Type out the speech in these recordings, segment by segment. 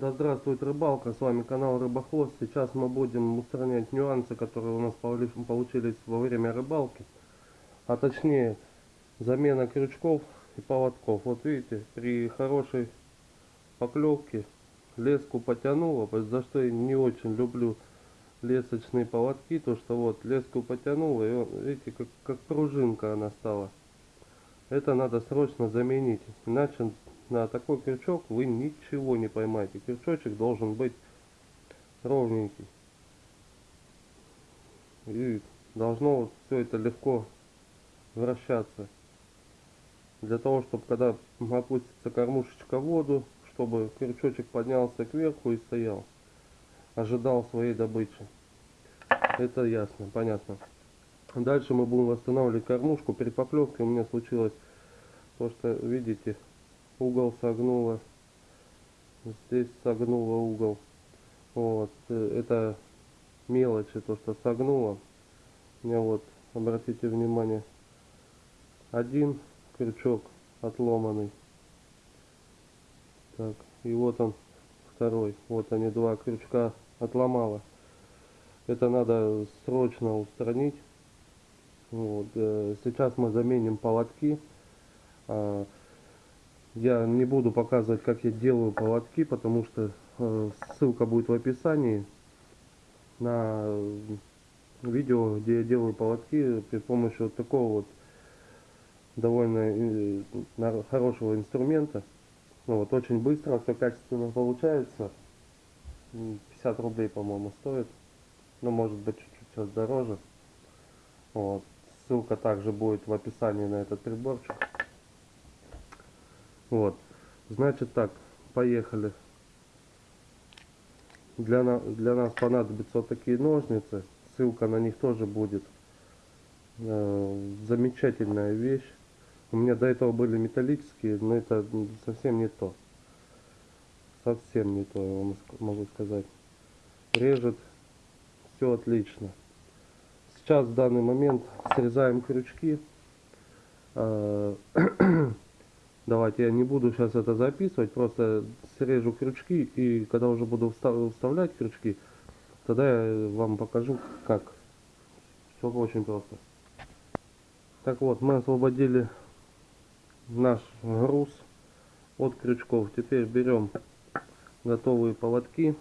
Да здравствует рыбалка, с вами канал Рыбохвост. Сейчас мы будем устранять нюансы, которые у нас получились во время рыбалки. А точнее, замена крючков и поводков. Вот видите, при хорошей поклевке леску потянуло, за что я не очень люблю лесочные поводки, то что вот леску потянуло, и вот, видите, как, как пружинка она стала. Это надо срочно заменить, иначе на такой крючок вы ничего не поймаете. Крючочек должен быть ровненький. И должно вот все это легко вращаться. Для того, чтобы когда опустится кормушечка в воду, чтобы крючочек поднялся кверху и стоял. Ожидал своей добычи. Это ясно, понятно. Дальше мы будем восстанавливать кормушку. Перед поклевкой у меня случилось то, что видите, угол согнуло. Здесь согнуло угол. Вот э, это мелочи то что согнуло. У меня вот обратите внимание один крючок отломанный. Так и вот он второй. Вот они два крючка отломало. Это надо срочно устранить. Вот. Э, сейчас мы заменим поводки а, я не буду показывать, как я делаю поводки, потому что э, ссылка будет в описании на видео, где я делаю поводки при помощи вот такого вот довольно э, хорошего инструмента. Ну, вот очень быстро, все качественно получается. 50 рублей, по-моему, стоит. Ну, может быть, чуть-чуть сейчас дороже. Вот. Ссылка также будет в описании на этот приборчик. Вот. Значит так, поехали. Для, на, для нас понадобятся вот такие ножницы. Ссылка на них тоже будет. Э, замечательная вещь. У меня до этого были металлические, но это совсем не то. Совсем не то, я вам могу сказать. Режет все отлично. Сейчас в данный момент срезаем крючки. Э, Давайте я не буду сейчас это записывать, просто срежу крючки и когда уже буду вставлять крючки, тогда я вам покажу как. Все очень просто. Так вот, мы освободили наш груз от крючков. Теперь берем готовые поводки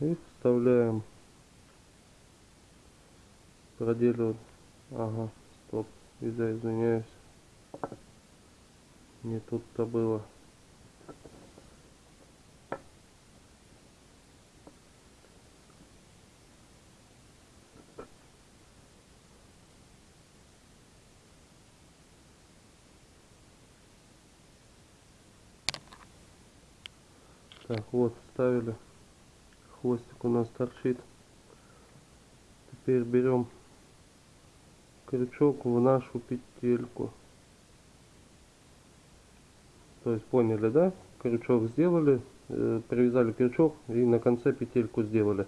и вставляем проделю. Ага, стоп, извиняюсь. Не тут-то было. Так, вот, ставили. Хвостик у нас торчит. Теперь берем крючок в нашу петельку. То есть поняли, да? Крючок сделали, э, привязали крючок и на конце петельку сделали.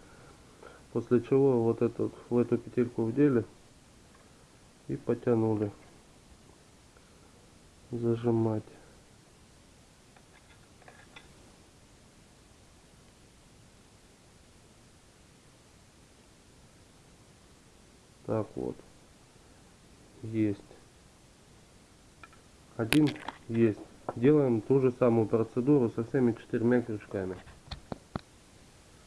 После чего вот этот в эту петельку вдели и потянули. Зажимать. Так вот. Есть. Один есть делаем ту же самую процедуру со всеми четырьмя крючками.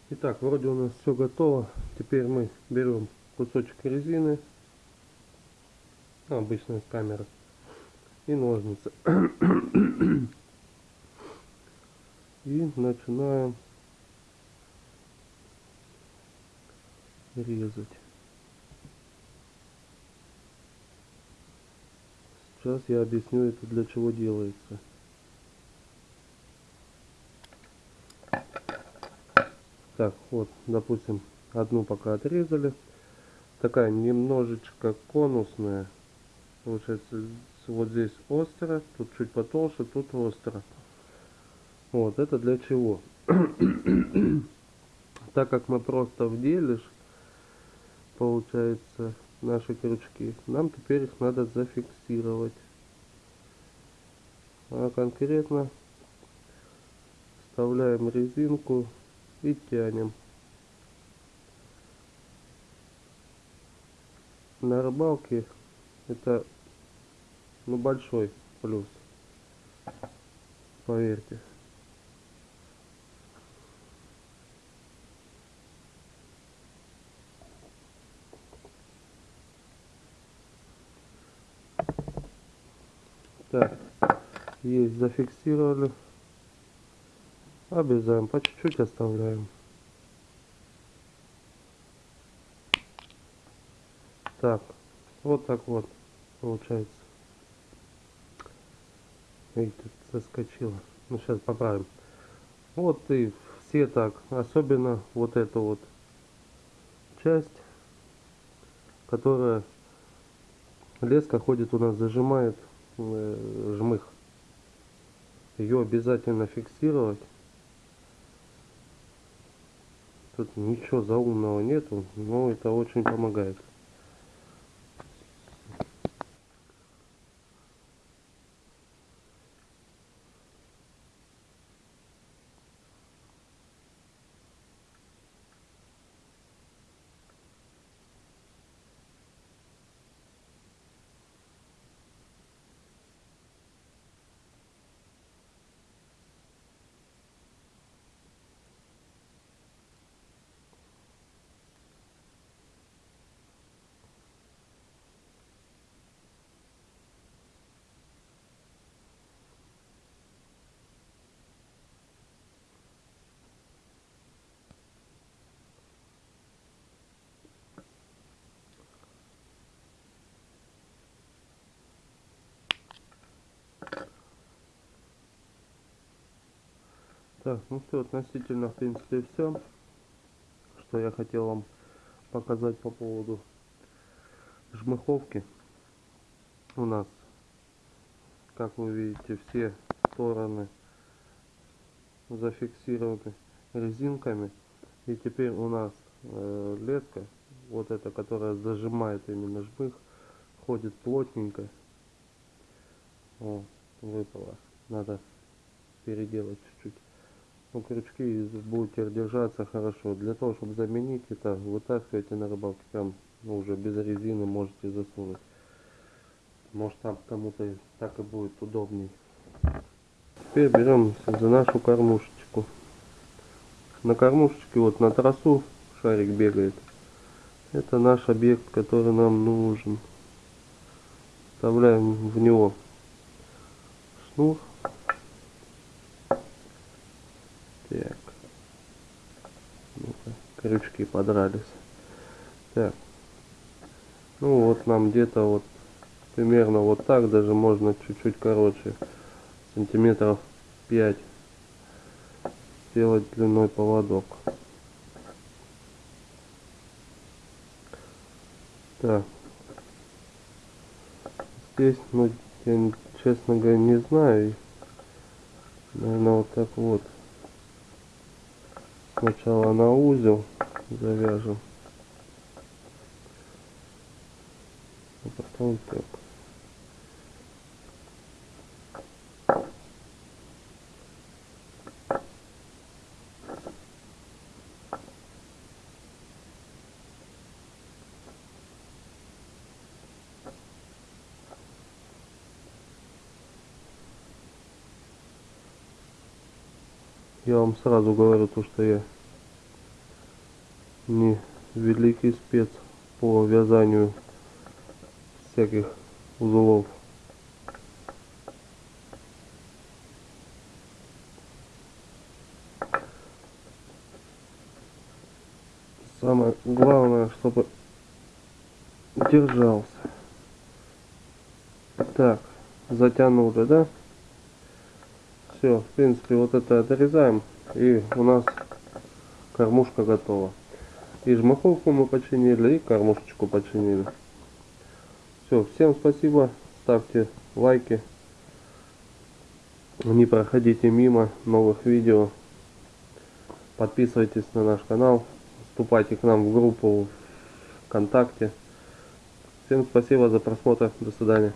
Итак, вроде у нас все готово. Теперь мы берем кусочек резины, обычная с камеры, и ножницы. И начинаем резать. Сейчас я объясню это для чего делается. Так, вот, допустим, одну пока отрезали. Такая немножечко конусная. Получается, вот здесь остро, тут чуть потолще, тут остро. Вот, это для чего? так как мы просто вделишь, получается, наши крючки, нам теперь их надо зафиксировать. А конкретно Вставляем резинку и тянем. На рыбалке это ну большой плюс. Поверьте. Так, есть, зафиксировали. Обрезаем, по чуть-чуть оставляем. Так, вот так вот получается. Видите, соскочила. Ну, сейчас поправим. Вот и все так. Особенно вот эту вот часть, которая леска ходит у нас, зажимает э, жмых. Ее обязательно фиксировать. Тут ничего заумного нету, но это очень помогает. Так, ну все, относительно, в принципе, все, что я хотел вам показать по поводу жмыховки. У нас, как вы видите, все стороны зафиксированы резинками. И теперь у нас э, леска, вот эта, которая зажимает именно жмых, ходит плотненько. О, выпала. Надо переделать ну, крючки будут держаться хорошо. Для того, чтобы заменить это, вытаскивайте на рыбалке прям ну, уже без резины можете засунуть. Может там кому-то так и будет удобней. Теперь берем за нашу кормушечку. На кормушечке вот на трассу шарик бегает. Это наш объект, который нам нужен. Вставляем в него шнур Так. ну крючки подрались. Так. Ну вот нам где-то вот примерно вот так, даже можно чуть-чуть короче, сантиметров 5 сделать длиной поводок. Так. Здесь, ну, я честно говоря не знаю. Наверное, вот так вот. Сначала на узел завяжем. А потом так. Я вам сразу говорю то, что я не великий спец по вязанию всяких узлов. Самое главное, чтобы держался. Так, затянули, да? Все, в принципе, вот это отрезаем. И у нас кормушка готова. И жмаховку мы починили, и кормушечку починили. Все, всем спасибо. Ставьте лайки. Не проходите мимо новых видео. Подписывайтесь на наш канал. Вступайте к нам в группу ВКонтакте. Всем спасибо за просмотр. До свидания.